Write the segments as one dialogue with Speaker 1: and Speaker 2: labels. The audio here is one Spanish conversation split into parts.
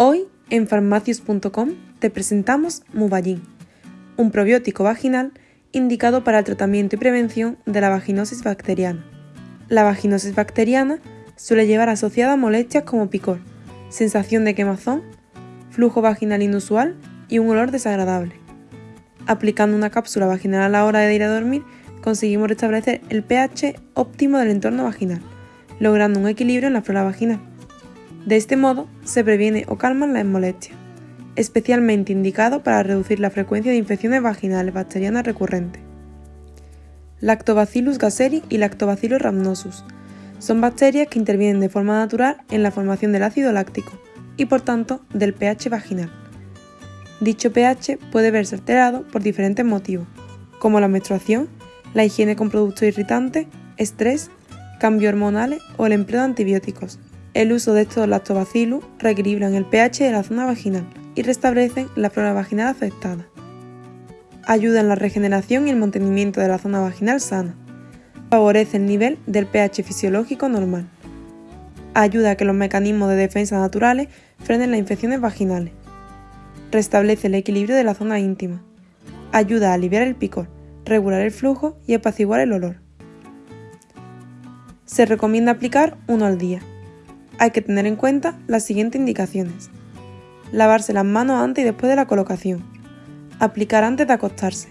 Speaker 1: Hoy en farmacius.com te presentamos Muballin, un probiótico vaginal indicado para el tratamiento y prevención de la vaginosis bacteriana. La vaginosis bacteriana suele llevar asociada molestias como picor, sensación de quemazón, flujo vaginal inusual y un olor desagradable. Aplicando una cápsula vaginal a la hora de ir a dormir, conseguimos restablecer el pH óptimo del entorno vaginal, logrando un equilibrio en la flora vaginal. De este modo, se previene o calman las molestias, especialmente indicado para reducir la frecuencia de infecciones vaginales bacterianas recurrentes. Lactobacillus gasseri y Lactobacillus rhamnosus son bacterias que intervienen de forma natural en la formación del ácido láctico y por tanto del pH vaginal. Dicho pH puede verse alterado por diferentes motivos, como la menstruación, la higiene con productos irritantes, estrés, cambios hormonales o el empleo de antibióticos. El uso de estos lactobacillus reequilibran el pH de la zona vaginal y restablecen la flora vaginal afectada. Ayudan en la regeneración y el mantenimiento de la zona vaginal sana. Favorece el nivel del pH fisiológico normal. Ayuda a que los mecanismos de defensa naturales frenen las infecciones vaginales. Restablece el equilibrio de la zona íntima. Ayuda a aliviar el picor regular el flujo y apaciguar el olor. Se recomienda aplicar uno al día. Hay que tener en cuenta las siguientes indicaciones. Lavarse las manos antes y después de la colocación. Aplicar antes de acostarse.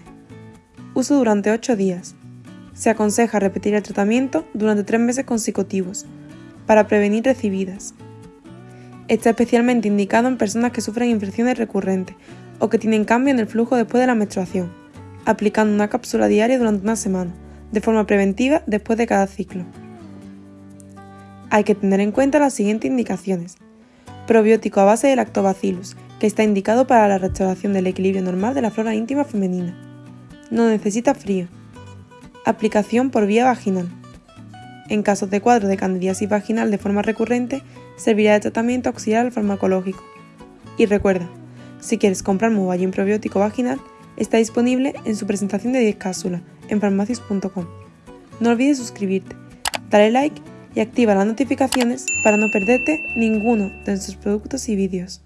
Speaker 1: Uso durante 8 días. Se aconseja repetir el tratamiento durante 3 meses consecutivos para prevenir recibidas. Está especialmente indicado en personas que sufren infecciones recurrentes o que tienen cambio en el flujo después de la menstruación aplicando una cápsula diaria durante una semana, de forma preventiva después de cada ciclo. Hay que tener en cuenta las siguientes indicaciones. Probiótico a base de lactobacillus, que está indicado para la restauración del equilibrio normal de la flora íntima femenina. No necesita frío. Aplicación por vía vaginal. En casos de cuadro de candidiasis vaginal de forma recurrente, servirá de tratamiento auxiliar farmacológico. Y recuerda, si quieres comprar Mobile probiótico vaginal, está disponible en su presentación de 10 cápsulas en farmacias.com. No olvides suscribirte, dale like y activa las notificaciones para no perderte ninguno de nuestros productos y vídeos.